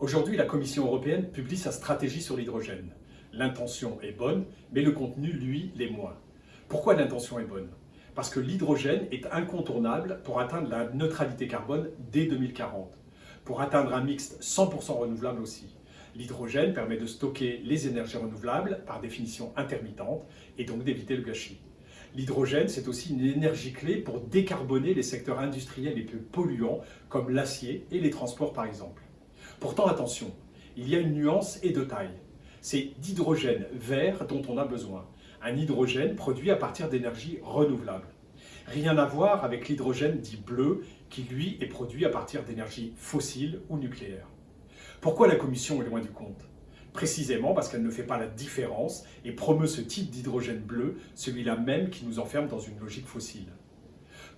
Aujourd'hui, la Commission européenne publie sa stratégie sur l'hydrogène. L'intention est bonne, mais le contenu, lui, l'est moins. Pourquoi l'intention est bonne? Parce que l'hydrogène est incontournable pour atteindre la neutralité carbone dès 2040, pour atteindre un mixte 100% renouvelable aussi. L'hydrogène permet de stocker les énergies renouvelables, par définition intermittentes, et donc d'éviter le gâchis. L'hydrogène, c'est aussi une énergie clé pour décarboner les secteurs industriels les plus polluants, comme l'acier et les transports par exemple. Pourtant, attention, il y a une nuance et de taille. C'est d'hydrogène vert dont on a besoin. Un hydrogène produit à partir d'énergie renouvelable. Rien à voir avec l'hydrogène dit bleu, qui lui est produit à partir d'énergie fossile ou nucléaire. Pourquoi la Commission est loin du compte? Précisément parce qu'elle ne fait pas la différence et promeut ce type d'hydrogène bleu, celui-là même qui nous enferme dans une logique fossile.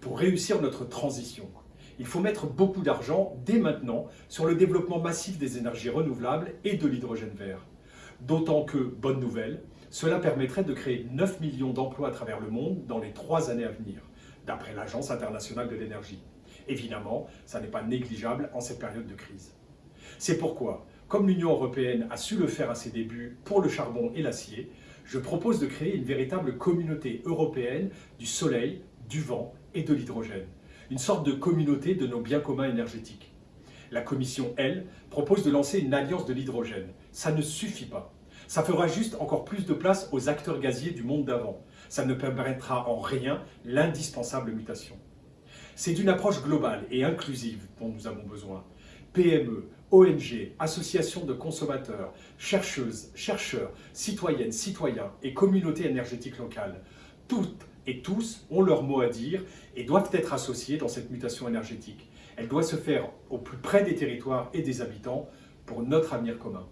Pour réussir notre transition, il faut mettre beaucoup d'argent dès maintenant sur le développement massif des énergies renouvelables et de l'hydrogène vert. D'autant que, bonne nouvelle, cela permettrait de créer 9 millions d'emplois à travers le monde dans les trois années à venir, d'après l'Agence internationale de l'énergie. Évidemment, ça n'est pas négligeable en cette période de crise. C'est pourquoi, comme l'Union européenne a su le faire à ses débuts pour le charbon et l'acier, je propose de créer une véritable communauté européenne du soleil, du vent et de l'hydrogène. Une sorte de communauté de nos biens communs énergétiques. La Commission, elle, propose de lancer une alliance de l'hydrogène. Ça ne suffit pas. Ça fera juste encore plus de place aux acteurs gaziers du monde d'avant. Ça ne permettra en rien l'indispensable mutation. C'est d'une approche globale et inclusive dont nous avons besoin. PME, ONG, associations de consommateurs, chercheuses, chercheurs, citoyennes, citoyens et communautés énergétiques locales, toutes et tous ont leur mot à dire et doivent être associés dans cette mutation énergétique. Elle doit se faire au plus près des territoires et des habitants pour notre avenir commun.